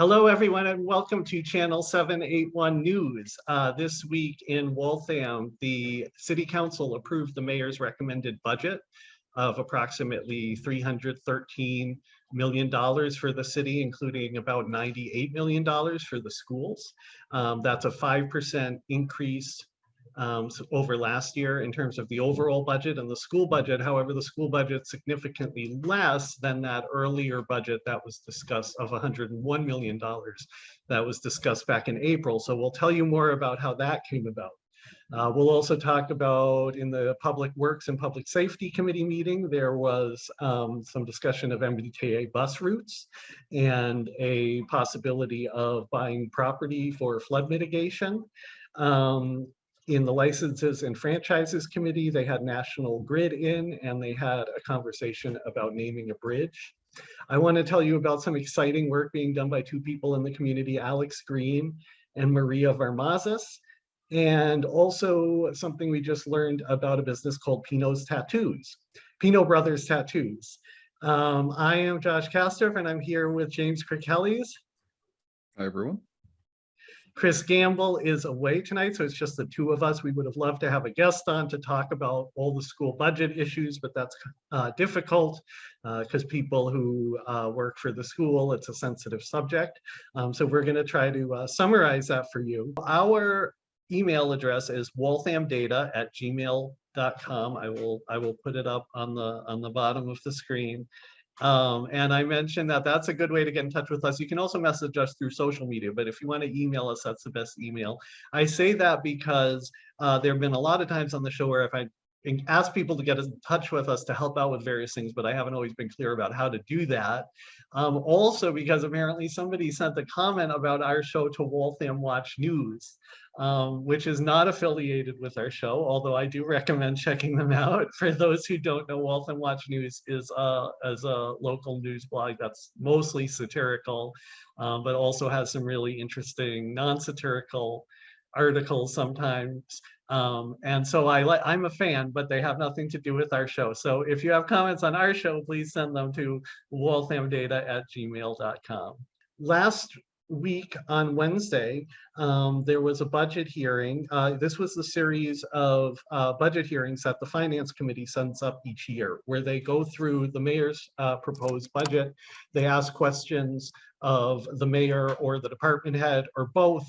Hello, everyone, and welcome to Channel 781 News. Uh, this week in Waltham, the City Council approved the mayor's recommended budget of approximately $313 million for the city, including about $98 million for the schools. Um, that's a 5% increase um, so over last year in terms of the overall budget and the school budget. However, the school budget significantly less than that earlier budget that was discussed of $101 million that was discussed back in April. So we'll tell you more about how that came about. Uh, we'll also talk about in the Public Works and Public Safety Committee meeting, there was um, some discussion of MBTA bus routes and a possibility of buying property for flood mitigation. Um, in the licenses and franchises committee, they had National Grid in and they had a conversation about naming a bridge. I want to tell you about some exciting work being done by two people in the community, Alex Green and Maria Varmazas, and also something we just learned about a business called Pino's Tattoos, Pino Brothers Tattoos. Um, I am Josh Castor and I'm here with James Kirkellis. Hi, everyone. Chris Gamble is away tonight, so it's just the two of us. We would have loved to have a guest on to talk about all the school budget issues, but that's uh, difficult because uh, people who uh, work for the school, it's a sensitive subject. Um, so we're going to try to uh, summarize that for you. Our email address is walthamdata at gmail.com. I will I will put it up on the on the bottom of the screen. Um, and I mentioned that that's a good way to get in touch with us. You can also message us through social media, but if you want to email us, that's the best email. I say that because uh, there have been a lot of times on the show where if I ask people to get in touch with us to help out with various things, but I haven't always been clear about how to do that. Um, also, because apparently somebody sent a comment about our show to Waltham Watch News, um, which is not affiliated with our show, although I do recommend checking them out. For those who don't know, Waltham Watch News is, uh, is a local news blog that's mostly satirical, um, but also has some really interesting non-satirical articles sometimes. Um, and so I I'm a fan, but they have nothing to do with our show. So if you have comments on our show, please send them to walthamdata at gmail.com. Last week on Wednesday, um, there was a budget hearing. Uh, this was the series of uh, budget hearings that the Finance Committee sends up each year, where they go through the mayor's uh, proposed budget. They ask questions of the mayor or the department head or both,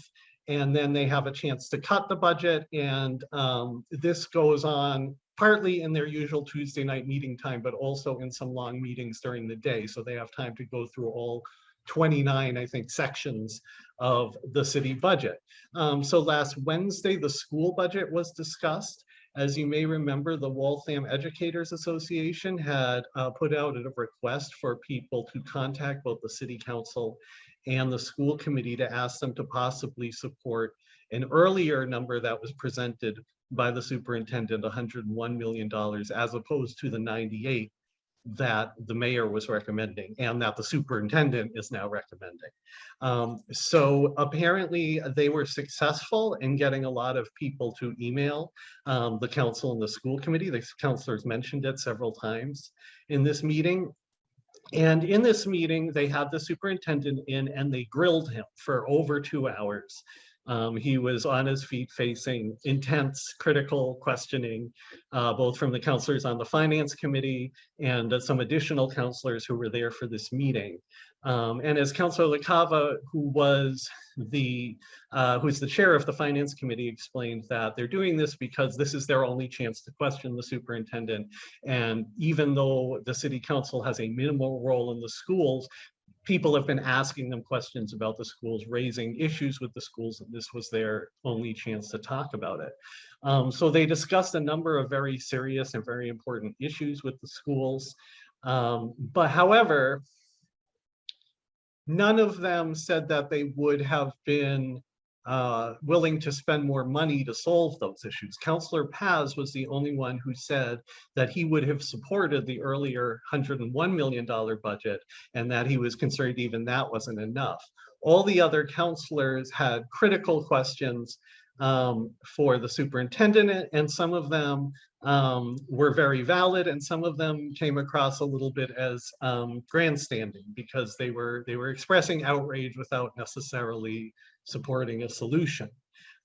and then they have a chance to cut the budget. And um, this goes on partly in their usual Tuesday night meeting time, but also in some long meetings during the day. So they have time to go through all 29, I think, sections of the city budget. Um, so last Wednesday, the school budget was discussed. As you may remember, the Waltham Educators Association had uh, put out a request for people to contact both the city council and the school committee to ask them to possibly support an earlier number that was presented by the superintendent, $101 million, as opposed to the 98 that the mayor was recommending and that the superintendent is now recommending. Um, so apparently they were successful in getting a lot of people to email um, the council and the school committee. The counselors mentioned it several times in this meeting. And in this meeting, they had the superintendent in and they grilled him for over two hours. Um, he was on his feet facing intense critical questioning, uh, both from the counselors on the finance committee and uh, some additional counselors who were there for this meeting. Um, and as Councilor LaCava, who was the uh, who's the chair of the finance committee, explained that they're doing this because this is their only chance to question the superintendent. And even though the city council has a minimal role in the schools, people have been asking them questions about the schools, raising issues with the schools, and this was their only chance to talk about it. Um, so they discussed a number of very serious and very important issues with the schools. Um, but however, none of them said that they would have been uh, willing to spend more money to solve those issues. Councillor Paz was the only one who said that he would have supported the earlier $101 million budget and that he was concerned even that wasn't enough. All the other councillors had critical questions um, for the superintendent, and some of them um, were very valid, and some of them came across a little bit as um, grandstanding because they were they were expressing outrage without necessarily supporting a solution.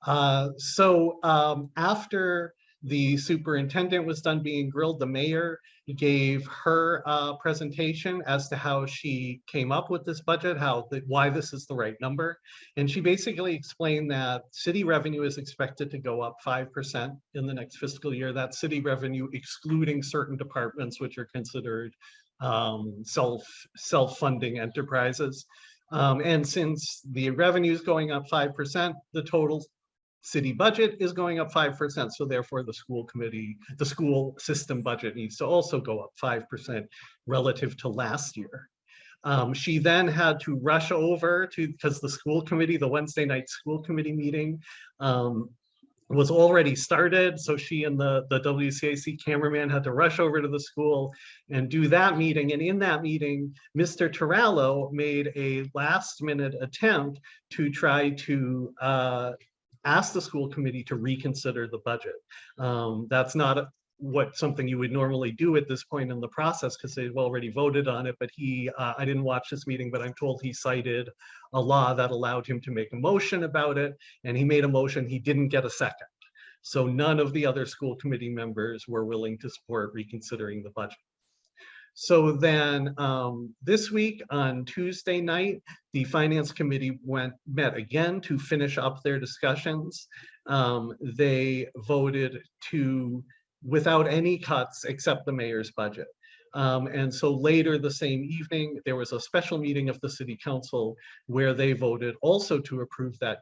Uh, so um, after the superintendent was done being grilled, the mayor gave her uh, presentation as to how she came up with this budget, how the, why this is the right number. And she basically explained that city revenue is expected to go up 5% in the next fiscal year. That city revenue excluding certain departments which are considered um, self self-funding enterprises. Um, and since the revenue is going up 5%, the total city budget is going up 5%. So therefore the school committee, the school system budget needs to also go up 5% relative to last year. Um, she then had to rush over to, because the school committee, the Wednesday night school committee meeting um, was already started. So she and the, the WCAC cameraman had to rush over to the school and do that meeting. And in that meeting, Mr. Torello made a last minute attempt to try to uh, ask the school committee to reconsider the budget. Um, that's not a- what something you would normally do at this point in the process because they've already voted on it. But he, uh, I didn't watch this meeting, but I'm told he cited a law that allowed him to make a motion about it. And he made a motion, he didn't get a second. So none of the other school committee members were willing to support reconsidering the budget. So then um, this week on Tuesday night, the finance committee went, met again to finish up their discussions. Um, they voted to, without any cuts except the mayor's budget. Um, and so later the same evening, there was a special meeting of the city council where they voted also to approve that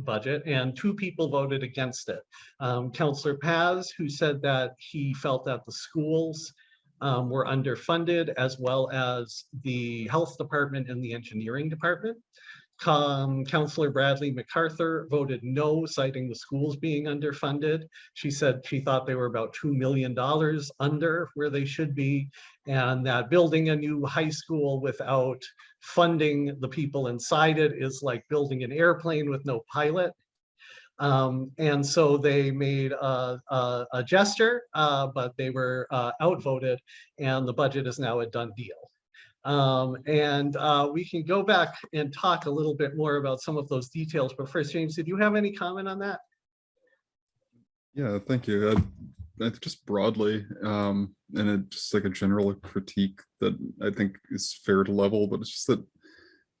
budget and two people voted against it. Um, Councillor Paz, who said that he felt that the schools um, were underfunded as well as the health department and the engineering department. Um, Councillor Bradley MacArthur voted no, citing the schools being underfunded. She said she thought they were about $2 million under where they should be, and that building a new high school without funding the people inside it is like building an airplane with no pilot. Um, and so they made a, a, a gesture, uh, but they were uh, outvoted and the budget is now a done deal. Um, and uh, we can go back and talk a little bit more about some of those details. But first, James, did you have any comment on that? Yeah, thank you. I, I just broadly, um, and it just like a general critique that I think is fair to level, but it's just that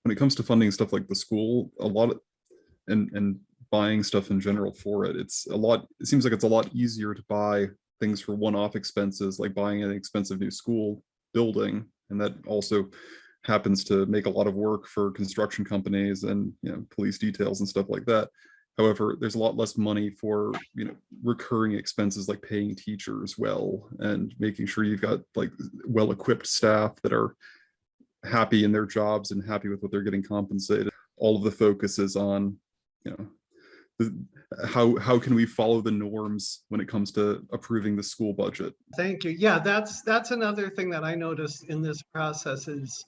when it comes to funding stuff like the school, a lot of, and, and buying stuff in general for it, it's a lot, it seems like it's a lot easier to buy things for one-off expenses, like buying an expensive new school building. And that also happens to make a lot of work for construction companies and, you know, police details and stuff like that. However, there's a lot less money for, you know, recurring expenses like paying teachers well and making sure you've got like well-equipped staff that are happy in their jobs and happy with what they're getting compensated. All of the focus is on, you know, the, how how can we follow the norms when it comes to approving the school budget? Thank you. Yeah, that's that's another thing that I noticed in this process is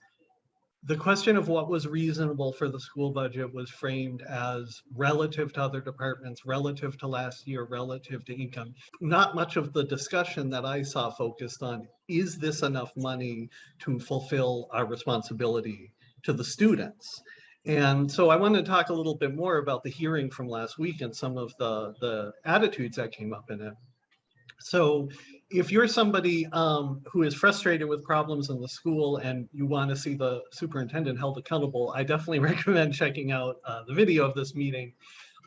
the question of what was reasonable for the school budget was framed as relative to other departments, relative to last year, relative to income. Not much of the discussion that I saw focused on, is this enough money to fulfill our responsibility to the students? And so I want to talk a little bit more about the hearing from last week and some of the, the attitudes that came up in it. So if you're somebody um, who is frustrated with problems in the school and you want to see the superintendent held accountable, I definitely recommend checking out uh, the video of this meeting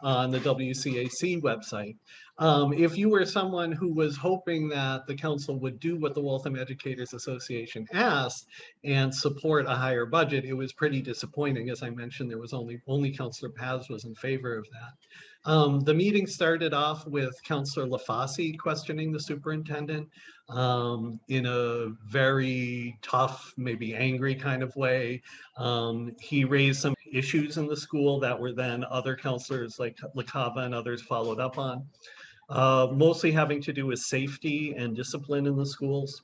on the WCAC website. Um, if you were someone who was hoping that the council would do what the Waltham Educators Association asked and support a higher budget, it was pretty disappointing. As I mentioned, there was only only Councillor Paz was in favor of that. Um, the meeting started off with Councillor LaFosse questioning the superintendent um, in a very tough, maybe angry kind of way. Um, he raised some issues in the school that were then other counselors like LaCava and others followed up on. Uh, mostly having to do with safety and discipline in the schools.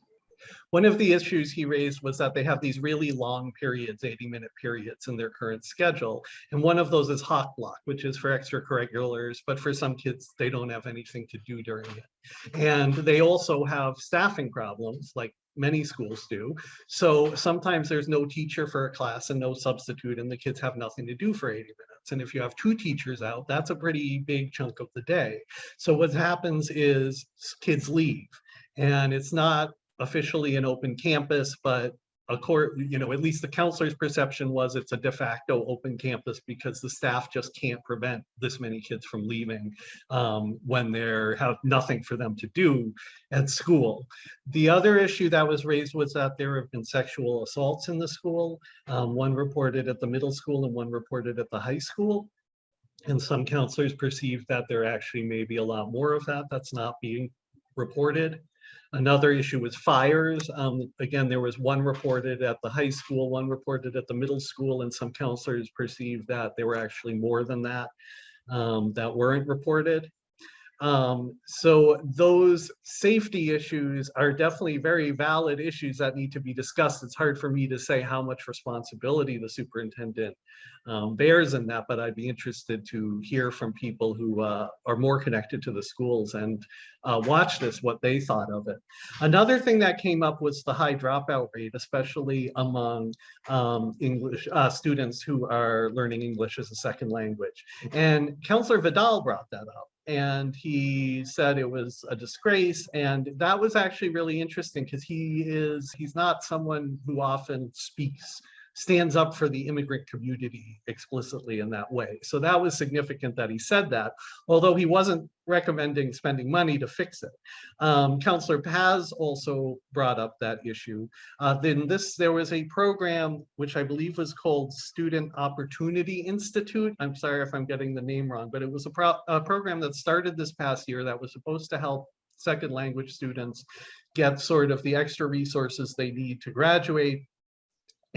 One of the issues he raised was that they have these really long periods, 80 minute periods in their current schedule. And one of those is hot block, which is for extracurriculars, but for some kids, they don't have anything to do during it. And they also have staffing problems like many schools do. So sometimes there's no teacher for a class and no substitute and the kids have nothing to do for 80 minutes. And if you have two teachers out, that's a pretty big chunk of the day. So what happens is kids leave and it's not officially an open campus, but court, you know, at least the counselor's perception was it's a de facto open campus because the staff just can't prevent this many kids from leaving um, when they have nothing for them to do at school. The other issue that was raised was that there have been sexual assaults in the school, um, one reported at the middle school and one reported at the high school. And some counselors perceive that there actually may be a lot more of that that's not being reported. Another issue was fires. Um, again, there was one reported at the high school, one reported at the middle school, and some counselors perceived that there were actually more than that um, that weren't reported. Um, so those safety issues are definitely very valid issues that need to be discussed. It's hard for me to say how much responsibility the superintendent um, bears in that, but I'd be interested to hear from people who uh, are more connected to the schools and uh, watch this, what they thought of it. Another thing that came up was the high dropout rate, especially among um, English uh, students who are learning English as a second language. And Counselor Vidal brought that up and he said it was a disgrace and that was actually really interesting because he is he's not someone who often speaks stands up for the immigrant community explicitly in that way. So that was significant that he said that, although he wasn't recommending spending money to fix it. Um, Councillor Paz also brought up that issue. Uh, then this, there was a program which I believe was called Student Opportunity Institute. I'm sorry if I'm getting the name wrong, but it was a, pro a program that started this past year that was supposed to help second language students get sort of the extra resources they need to graduate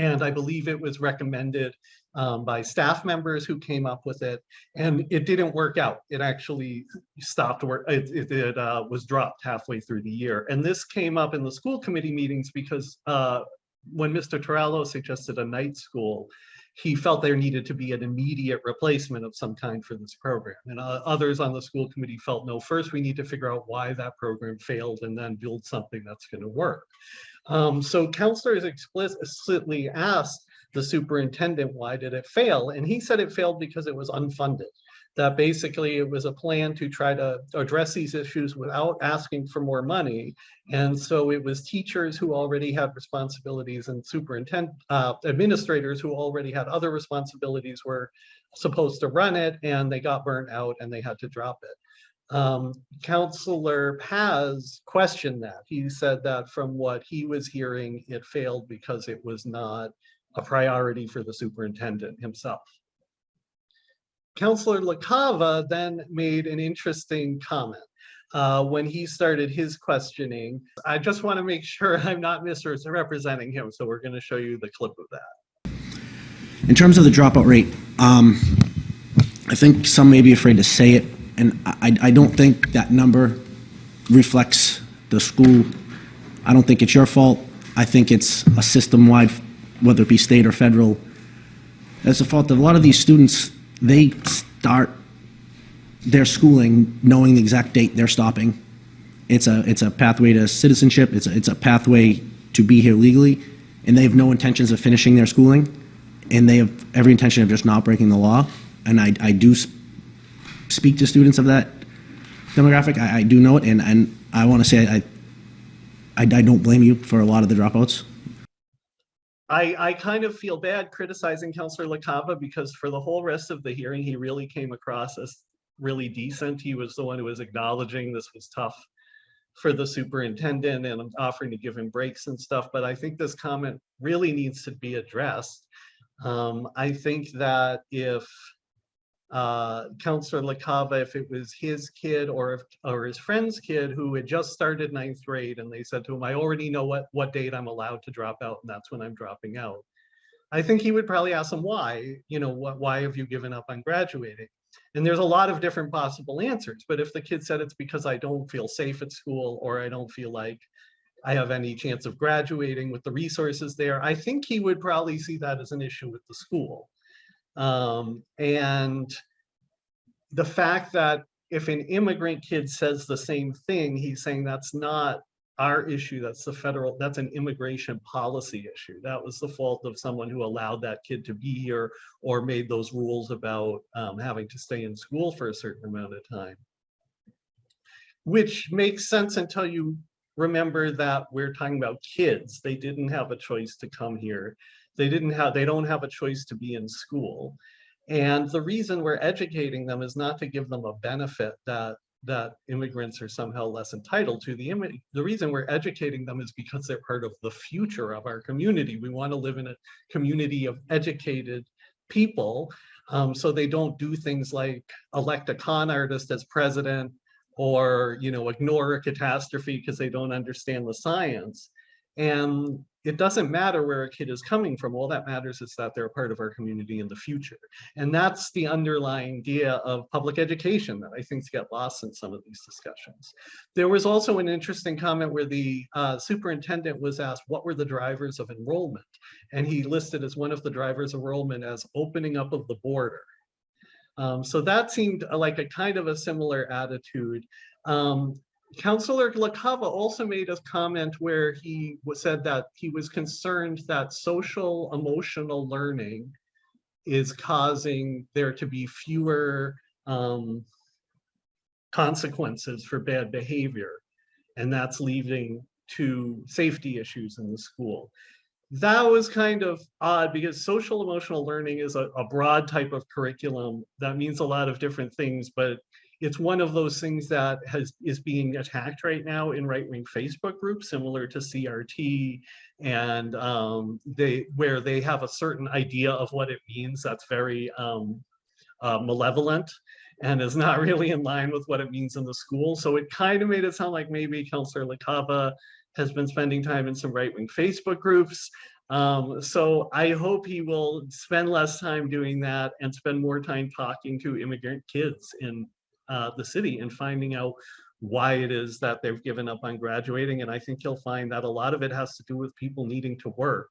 and I believe it was recommended um, by staff members who came up with it. And it didn't work out. It actually stopped work. It, it, it uh, was dropped halfway through the year. And this came up in the school committee meetings because uh, when Mr. Torello suggested a night school, he felt there needed to be an immediate replacement of some kind for this program. And uh, others on the school committee felt, no, first we need to figure out why that program failed and then build something that's going to work. Um, so counselors explicitly asked the superintendent, why did it fail? And he said it failed because it was unfunded. That basically it was a plan to try to address these issues without asking for more money. And so it was teachers who already had responsibilities and superintendent uh, administrators who already had other responsibilities were supposed to run it and they got burnt out and they had to drop it. Um, Counselor Paz questioned that. He said that from what he was hearing, it failed because it was not a priority for the superintendent himself. Counselor LaCava then made an interesting comment. Uh, when he started his questioning, I just want to make sure I'm not misrepresenting him, so we're going to show you the clip of that. In terms of the dropout rate, um, I think some may be afraid to say it, and I, I don't think that number reflects the school. I don't think it's your fault. I think it's a system-wide, whether it be state or federal. It's the fault of a lot of these students, they start their schooling knowing the exact date they're stopping. It's a, it's a pathway to citizenship, it's a, it's a pathway to be here legally, and they have no intentions of finishing their schooling, and they have every intention of just not breaking the law. And I, I do speak to students of that demographic. I, I do know it, and, and I want to say I, I, I don't blame you for a lot of the dropouts. I, I kind of feel bad criticizing Councillor LaCava because for the whole rest of the hearing, he really came across as really decent. He was the one who was acknowledging this was tough for the superintendent and offering to give him breaks and stuff. But I think this comment really needs to be addressed. Um, I think that if uh, Counselor LaCava, if it was his kid or if, or his friend's kid who had just started ninth grade and they said to him, I already know what, what date I'm allowed to drop out and that's when I'm dropping out. I think he would probably ask them why, you know, what, why have you given up on graduating? And there's a lot of different possible answers, but if the kid said it's because I don't feel safe at school or I don't feel like I have any chance of graduating with the resources there. I think he would probably see that as an issue with the school. Um, and the fact that if an immigrant kid says the same thing, he's saying that's not our issue, that's the federal, that's an immigration policy issue. That was the fault of someone who allowed that kid to be here or made those rules about um, having to stay in school for a certain amount of time. Which makes sense until you remember that we're talking about kids. They didn't have a choice to come here. They didn't have, they don't have a choice to be in school. And the reason we're educating them is not to give them a benefit that that immigrants are somehow less entitled to. The, the reason we're educating them is because they're part of the future of our community. We want to live in a community of educated people um, so they don't do things like elect a con artist as president or you know ignore a catastrophe because they don't understand the science. And it doesn't matter where a kid is coming from. All that matters is that they're a part of our community in the future. And that's the underlying idea of public education that I think get lost in some of these discussions. There was also an interesting comment where the uh, superintendent was asked, what were the drivers of enrollment? And he listed as one of the drivers of enrollment as opening up of the border. Um, so that seemed like a kind of a similar attitude. Um, Councillor LaCava also made a comment where he said that he was concerned that social emotional learning is causing there to be fewer um, consequences for bad behavior. And that's leading to safety issues in the school. That was kind of odd because social emotional learning is a, a broad type of curriculum that means a lot of different things, but it's one of those things that has is being attacked right now in right-wing Facebook groups, similar to CRT, and um, they where they have a certain idea of what it means that's very um, uh, malevolent and is not really in line with what it means in the school. So it kind of made it sound like maybe Councillor LaCava has been spending time in some right-wing Facebook groups. Um, so I hope he will spend less time doing that and spend more time talking to immigrant kids in uh, the city and finding out why it is that they've given up on graduating. And I think you'll find that a lot of it has to do with people needing to work.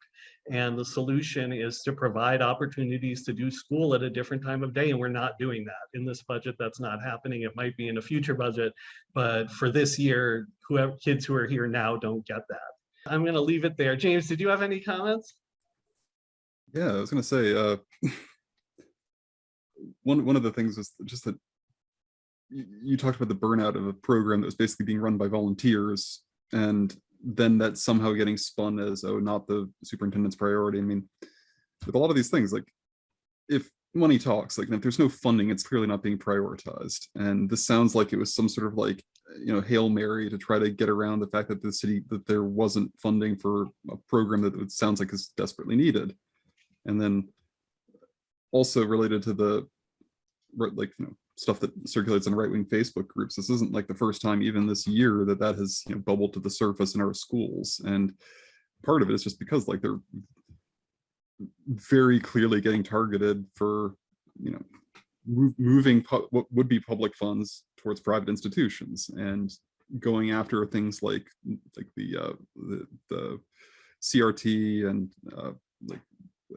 And the solution is to provide opportunities to do school at a different time of day. And we're not doing that in this budget. That's not happening. It might be in a future budget, but for this year, whoever kids who are here now don't get that. I'm going to leave it there. James, did you have any comments? Yeah, I was gonna say, uh, one, one of the things was just that you, talked about the burnout of a program that was basically being run by volunteers and then that somehow getting spun as, oh, not the superintendent's priority. I mean, with a lot of these things, like if money talks, like if there's no funding, it's clearly not being prioritized. And this sounds like it was some sort of like, you know, Hail Mary to try to get around the fact that the city, that there wasn't funding for a program that it sounds like is desperately needed. And then also related to the like you know stuff that circulates in right-wing Facebook groups. This isn't like the first time even this year that that has you know, bubbled to the surface in our schools. And part of it is just because like they're very clearly getting targeted for you know move, moving what would be public funds towards private institutions and going after things like like the uh, the, the CRT and uh, like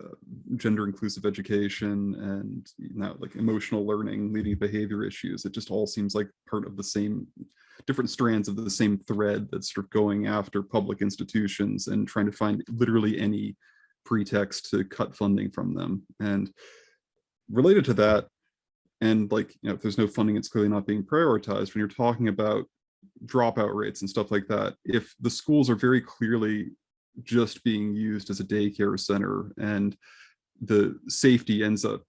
uh, gender inclusive education and now like emotional learning leading behavior issues. It just all seems like part of the same different strands of the same thread that's sort of going after public institutions and trying to find literally any pretext to cut funding from them. And related to that and like you know if there's no funding it's clearly not being prioritized. When you're talking about dropout rates and stuff like that if the schools are very clearly just being used as a daycare center and the safety ends up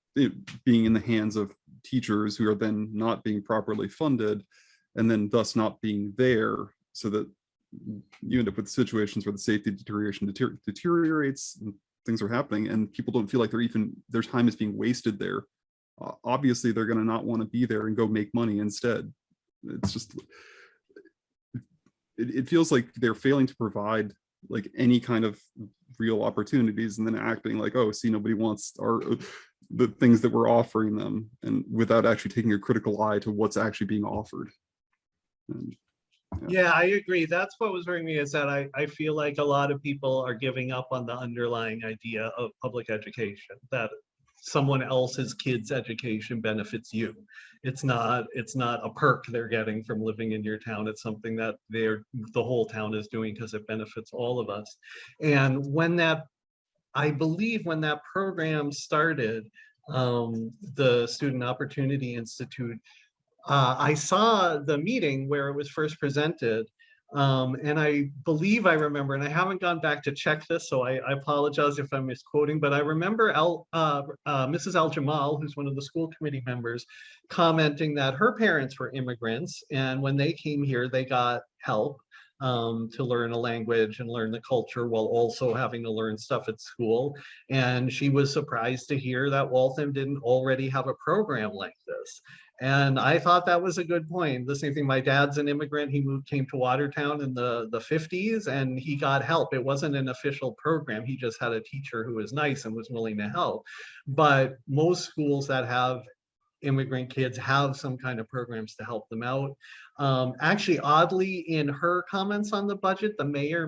being in the hands of teachers who are then not being properly funded and then thus not being there so that you end up with situations where the safety deterioration deter deteriorates things are happening and people don't feel like they're even their time is being wasted there. Uh, obviously they're going to not want to be there and go make money instead. It's just it, it feels like they're failing to provide like any kind of real opportunities and then acting like oh see nobody wants our uh, the things that we're offering them and without actually taking a critical eye to what's actually being offered and Yeah, I agree. That's what was worrying me is that I, I feel like a lot of people are giving up on the underlying idea of public education, that someone else's kid's education benefits you. It's not, it's not a perk they're getting from living in your town. It's something that they're, the whole town is doing because it benefits all of us. And when that, I believe when that program started, um, the Student Opportunity Institute uh, I saw the meeting where it was first presented. Um, and I believe I remember, and I haven't gone back to check this, so I, I apologize if I'm misquoting, but I remember uh, uh, Mrs. Al Jamal, who's one of the school committee members, commenting that her parents were immigrants, and when they came here, they got help um, to learn a language and learn the culture while also having to learn stuff at school. And she was surprised to hear that Waltham didn't already have a program like this. And I thought that was a good point. The same thing, my dad's an immigrant. He moved, came to Watertown in the, the 50s and he got help. It wasn't an official program. He just had a teacher who was nice and was willing to help. But most schools that have immigrant kids have some kind of programs to help them out. Um, actually, oddly, in her comments on the budget, the mayor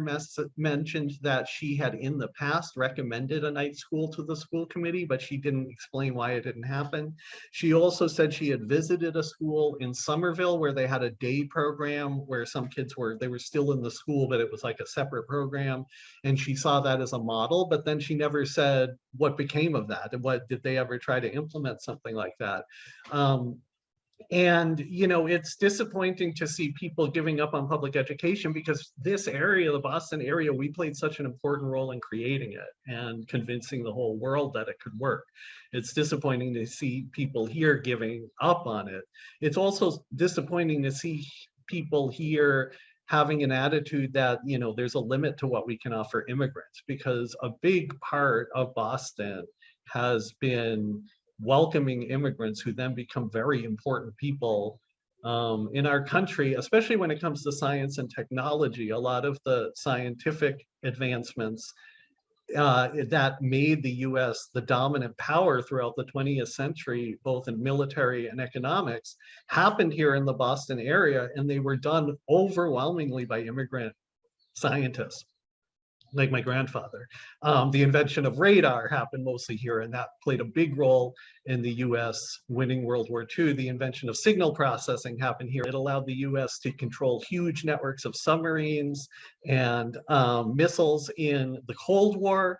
mentioned that she had in the past recommended a night school to the school committee, but she didn't explain why it didn't happen. She also said she had visited a school in Somerville where they had a day program where some kids were, they were still in the school, but it was like a separate program. And she saw that as a model, but then she never said what became of that and what did they ever try to implement something like that. Um, and, you know, it's disappointing to see people giving up on public education because this area, the Boston area, we played such an important role in creating it and convincing the whole world that it could work. It's disappointing to see people here giving up on it. It's also disappointing to see people here having an attitude that, you know, there's a limit to what we can offer immigrants because a big part of Boston has been welcoming immigrants who then become very important people um, in our country, especially when it comes to science and technology. A lot of the scientific advancements uh, that made the US the dominant power throughout the 20th century, both in military and economics, happened here in the Boston area, and they were done overwhelmingly by immigrant scientists like my grandfather. Um, the invention of radar happened mostly here, and that played a big role in the US winning World War II. The invention of signal processing happened here. It allowed the US to control huge networks of submarines and um, missiles in the Cold War.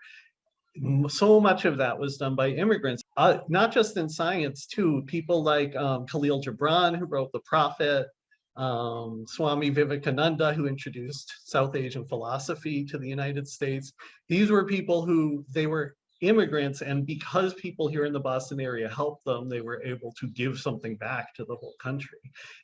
So much of that was done by immigrants, uh, not just in science too. People like um, Khalil Gibran, who wrote The Prophet, um, Swami Vivekananda, who introduced South Asian philosophy to the United States. These were people who they were immigrants, and because people here in the Boston area helped them, they were able to give something back to the whole country.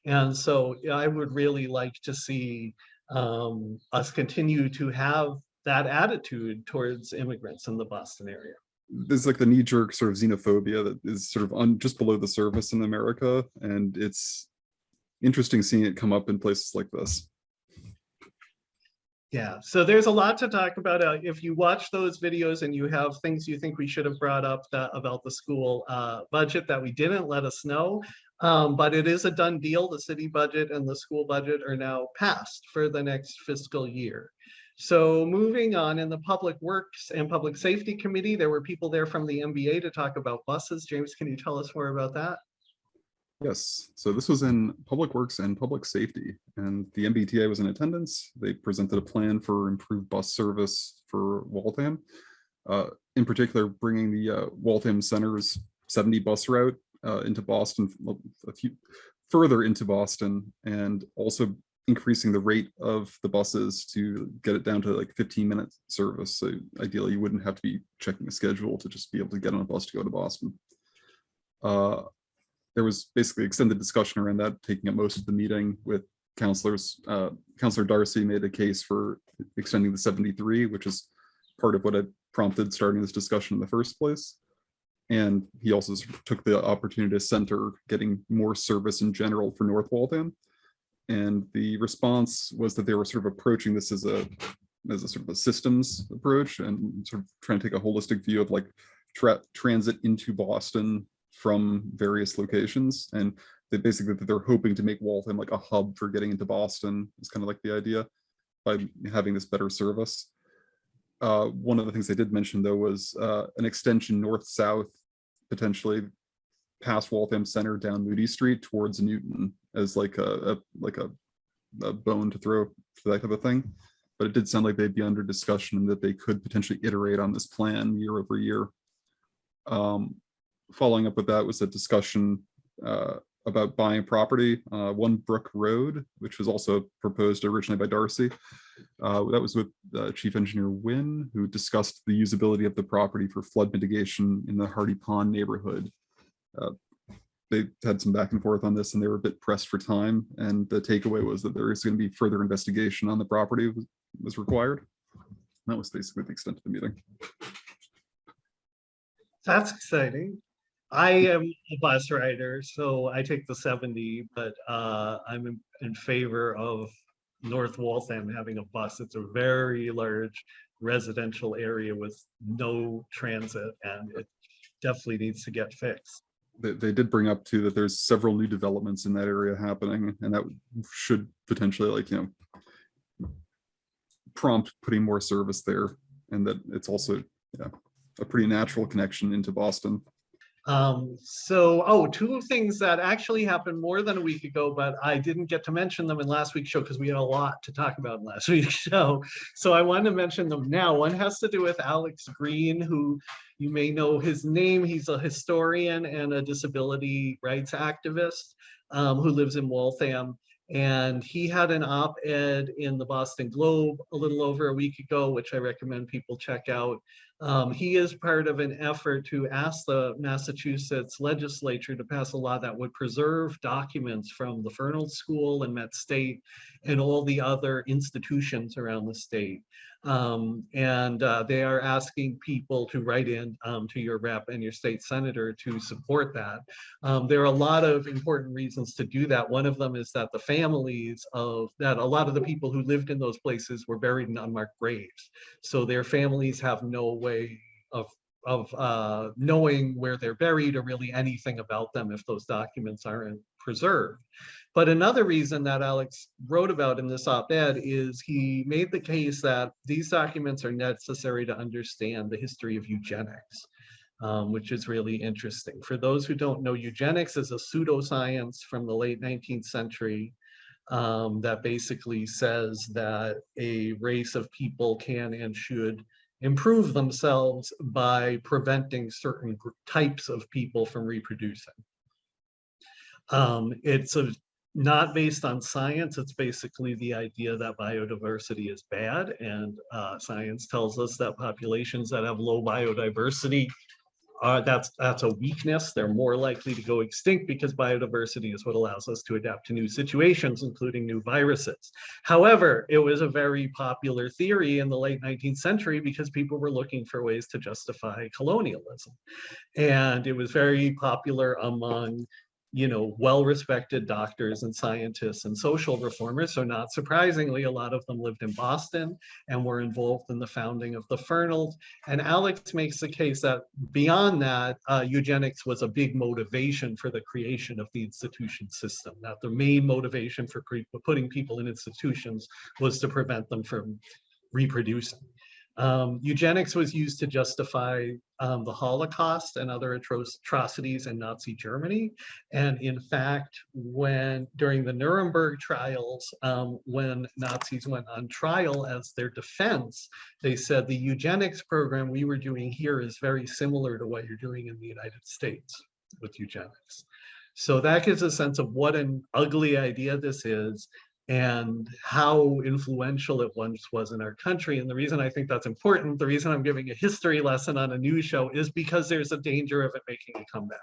And so I would really like to see um, us continue to have that attitude towards immigrants in the Boston area. There's like the knee jerk sort of xenophobia that is sort of on just below the surface in America. And it's interesting seeing it come up in places like this. Yeah, so there's a lot to talk about. Uh, if you watch those videos and you have things you think we should have brought up that, about the school uh, budget that we didn't, let us know. Um, but it is a done deal. The city budget and the school budget are now passed for the next fiscal year. So moving on in the Public Works and Public Safety Committee, there were people there from the MBA to talk about buses. James, can you tell us more about that? Yes, so this was in Public Works and Public Safety, and the MBTA was in attendance. They presented a plan for improved bus service for Waltham. Uh, in particular, bringing the uh, Waltham Center's 70 bus route uh, into Boston, a few further into Boston, and also increasing the rate of the buses to get it down to like 15 minute service. So ideally, you wouldn't have to be checking a schedule to just be able to get on a bus to go to Boston. Uh, there was basically extended discussion around that, taking up most of the meeting with counselors. Uh, Counselor Darcy made a case for extending the 73, which is part of what had prompted starting this discussion in the first place. And he also took the opportunity to center getting more service in general for North Waltham. And the response was that they were sort of approaching this as a as a sort of a systems approach and sort of trying to take a holistic view of like tra transit into Boston from various locations. And they basically they're hoping to make Waltham like a hub for getting into Boston is kind of like the idea by having this better service. Uh, one of the things they did mention though was uh, an extension north-south, potentially past Waltham Center down Moody Street towards Newton as like a, a like a, a bone to throw for that type of thing. But it did sound like they'd be under discussion and that they could potentially iterate on this plan year over year. Um, following up with that was a discussion uh, about buying property, uh, One Brook Road, which was also proposed originally by Darcy. Uh, that was with uh, Chief Engineer Wynn, who discussed the usability of the property for flood mitigation in the Hardy Pond neighborhood. Uh, they had some back and forth on this and they were a bit pressed for time. And the takeaway was that there is going to be further investigation on the property was, was required. That was basically the extent of the meeting. That's exciting. I am a bus rider, so I take the seventy, but uh, I'm in- in favor of North Waltham having a bus. It's a very large residential area with no transit and it definitely needs to get fixed. They, they did bring up too that there's several new developments in that area happening and that should potentially like, you know, prompt putting more service there and that it's also, yeah, a pretty natural connection into Boston. Um, so, oh, two things that actually happened more than a week ago, but I didn't get to mention them in last week's show because we had a lot to talk about in last week's show. So I wanted to mention them now. One has to do with Alex Green, who you may know his name. He's a historian and a disability rights activist um, who lives in Waltham. And he had an op-ed in the Boston Globe a little over a week ago, which I recommend people check out. Um, he is part of an effort to ask the Massachusetts legislature to pass a law that would preserve documents from the Fernald School and Met State and all the other institutions around the state. Um, and uh, they are asking people to write in um, to your rep and your state senator to support that. Um, there are a lot of important reasons to do that. One of them is that the families of that a lot of the people who lived in those places were buried in unmarked graves. So their families have no way of of uh, knowing where they're buried or really anything about them if those documents aren't preserved. But another reason that Alex wrote about in this op-ed is he made the case that these documents are necessary to understand the history of eugenics, um, which is really interesting. For those who don't know, eugenics is a pseudoscience from the late 19th century um, that basically says that a race of people can and should improve themselves by preventing certain types of people from reproducing. Um, it's a, not based on science, it's basically the idea that biodiversity is bad and uh, science tells us that populations that have low biodiversity uh, that's that's a weakness. They're more likely to go extinct because biodiversity is what allows us to adapt to new situations, including new viruses. However, it was a very popular theory in the late 19th century because people were looking for ways to justify colonialism. And it was very popular among you know, well-respected doctors and scientists and social reformers. So not surprisingly, a lot of them lived in Boston and were involved in the founding of the Fernald. And Alex makes the case that beyond that, uh, eugenics was a big motivation for the creation of the institution system, that the main motivation for putting people in institutions was to prevent them from reproducing. Um, eugenics was used to justify um, the Holocaust and other atro- atrocities in Nazi Germany. And in fact, when during the Nuremberg trials, um, when Nazis went on trial as their defense, they said the eugenics program we were doing here is very similar to what you're doing in the United States with eugenics. So that gives a sense of what an ugly idea this is and how influential it once was in our country. And the reason I think that's important, the reason I'm giving a history lesson on a news show is because there's a danger of it making a comeback.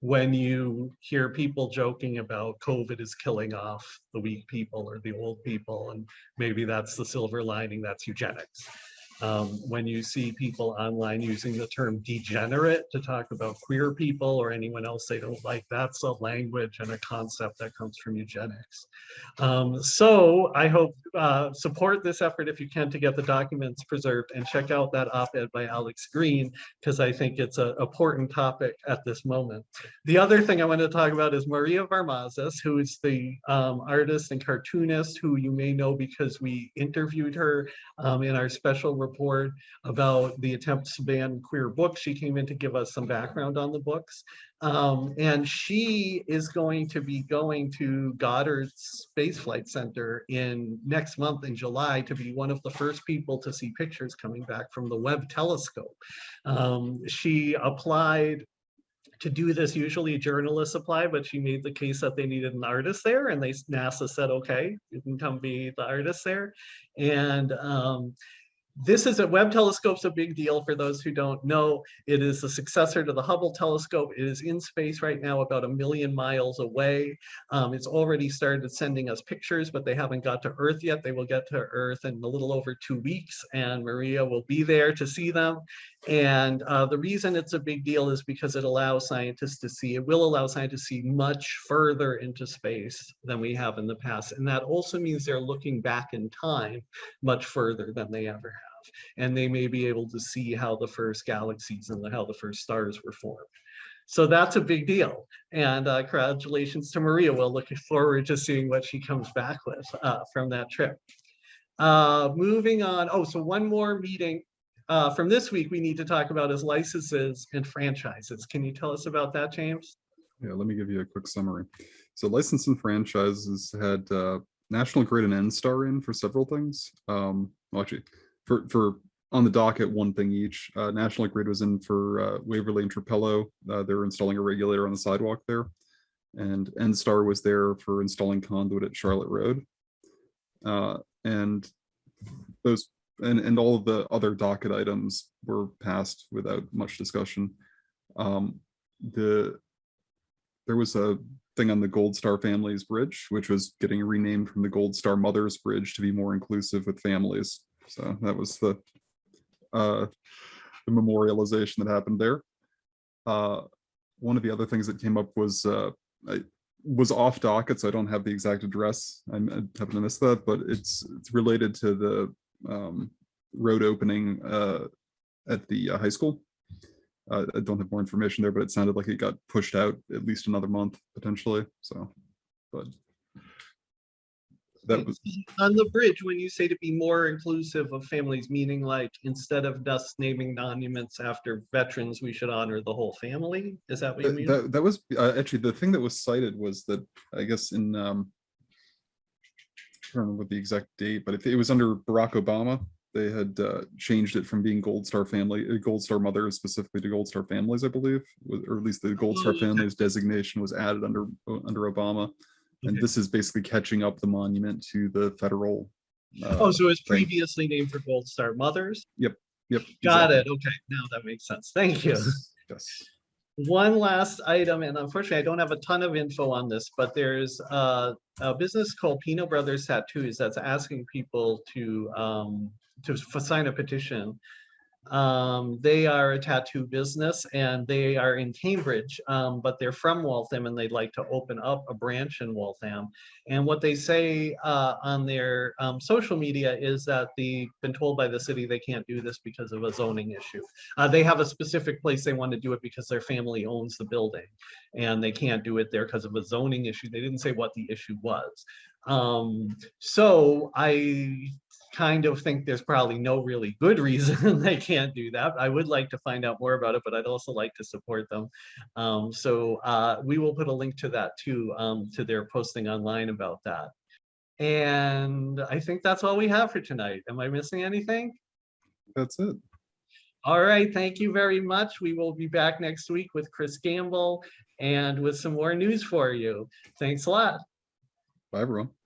When you hear people joking about COVID is killing off the weak people or the old people, and maybe that's the silver lining, that's eugenics. Um, when you see people online using the term degenerate to talk about queer people or anyone else they don't like, that's a language and a concept that comes from eugenics. Um, so I hope uh, support this effort if you can to get the documents preserved and check out that op-ed by Alex Green because I think it's an important topic at this moment. The other thing I want to talk about is Maria Varmazas, who is the um, artist and cartoonist who you may know because we interviewed her um, in our special report about the attempts to ban queer books. She came in to give us some background on the books. Um, and she is going to be going to Goddard Space Flight Center in next month in July to be one of the first people to see pictures coming back from the Webb telescope. Um, she applied to do this, usually journalists apply, but she made the case that they needed an artist there and they NASA said, okay, you can come be the artist there. And um, this is a Webb telescope's a big deal for those who don't know. It is the successor to the Hubble telescope. It is in space right now about a million miles away. Um, it's already started sending us pictures, but they haven't got to Earth yet. They will get to Earth in a little over two weeks and Maria will be there to see them. And uh, the reason it's a big deal is because it allows scientists to see, it will allow scientists to see much further into space than we have in the past. And that also means they're looking back in time much further than they ever have. And they may be able to see how the first galaxies and how the first stars were formed. So that's a big deal. And uh, congratulations to Maria. We're looking forward to seeing what she comes back with uh, from that trip. Uh, moving on. Oh, so one more meeting uh, from this week we need to talk about is licenses and franchises. Can you tell us about that, James? Yeah, let me give you a quick summary. So license and franchises had uh, National Grid and N-Star in for several things. Um, well, actually, for, for on the docket, one thing each. Uh, National Grid was in for uh, Waverley and Trapelo. Uh, they were installing a regulator on the sidewalk there. And N-Star was there for installing conduit at Charlotte Road. Uh, and those and, and all of the other docket items were passed without much discussion. Um, the there was a thing on the Gold Star Families Bridge, which was getting renamed from the Gold Star Mothers Bridge to be more inclusive with families. So that was the uh, the memorialization that happened there. Uh, one of the other things that came up was uh, I was off docket, so I don't have the exact address. I happen to miss that, but it's it's related to the um, road opening uh, at the uh, high school. Uh, I don't have more information there, but it sounded like it got pushed out at least another month potentially. So, but that was On the bridge, when you say to be more inclusive of families, meaning like instead of just naming monuments after veterans, we should honor the whole family? Is that what you that, mean? that, that was uh, actually the thing that was cited was that I guess in um, I don't remember the exact date, but if it was under Barack Obama, they had uh, changed it from being Gold Star Family, uh, Gold Star Mothers specifically to Gold Star Families, I believe, or at least the Gold Star Oh. Families designation was added under uh, under Obama, and Okay. this is basically catching up the monument to the federal. uh, Oh, so it was previously named for Gold Star Mothers? Yep. Yep. Got exactly. it. Okay, now that makes sense. Thank you. Yes. One last item, and unfortunately, I don't have a ton of info on this, but there's a business called Pino Brothers Tattoos that's asking people to um, to sign a petition. Um, they are a tattoo business and they are in Cambridge, um, but they're from Waltham and they'd like to open up a branch in Waltham. And what they say uh, on their um, social media is that they've been told by the city they can't do this because of a zoning issue. Uh, they have a specific place they want to do it because their family owns the building and they can't do it there because of a zoning issue. They didn't say what the issue was. Um, so I kind of think there's probably no really good reason they can't do that. I would like to find out more about it, but I'd also like to support them. Um, so uh, we will put a link to that too, um, to their posting online about that. And I think that's all we have for tonight. Am I missing anything? That's it. All right, thank you very much. We will be back next week with Chris Gamble and with some more news for you. Thanks a lot. Bye, everyone.